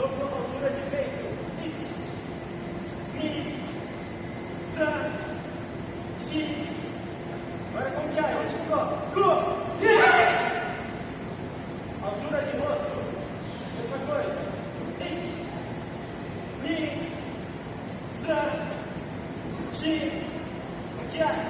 locomotora de peito, nits, mi, san, ti. Agora como que é? Último yeah! É. Altura de rosto, mesma coisa, nits, mi, san, é?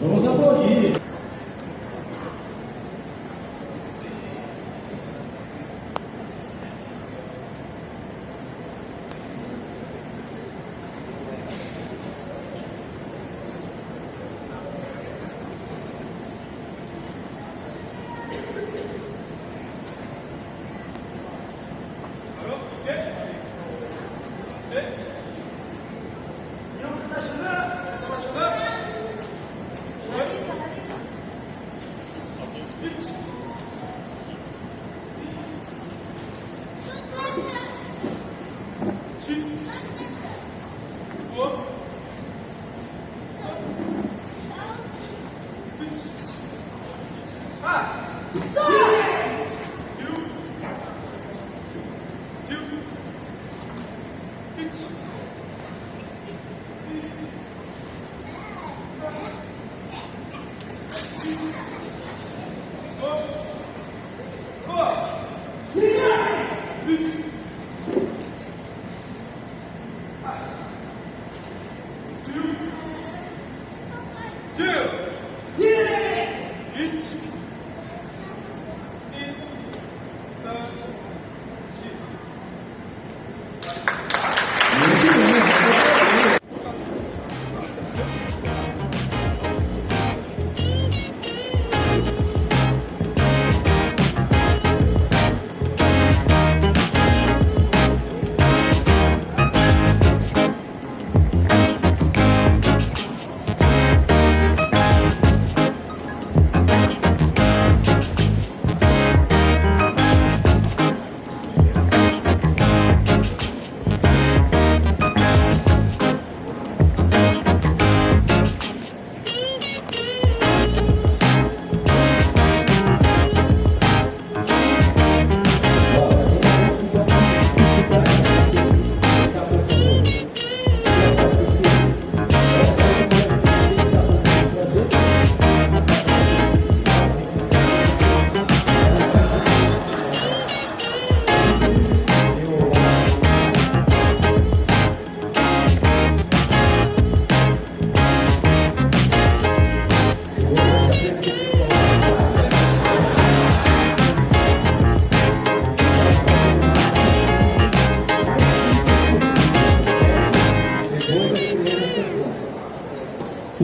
Vamos aplaudir. Peace.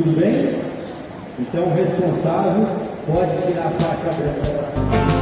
Tudo bem? Então o responsável pode tirar a faixa branca da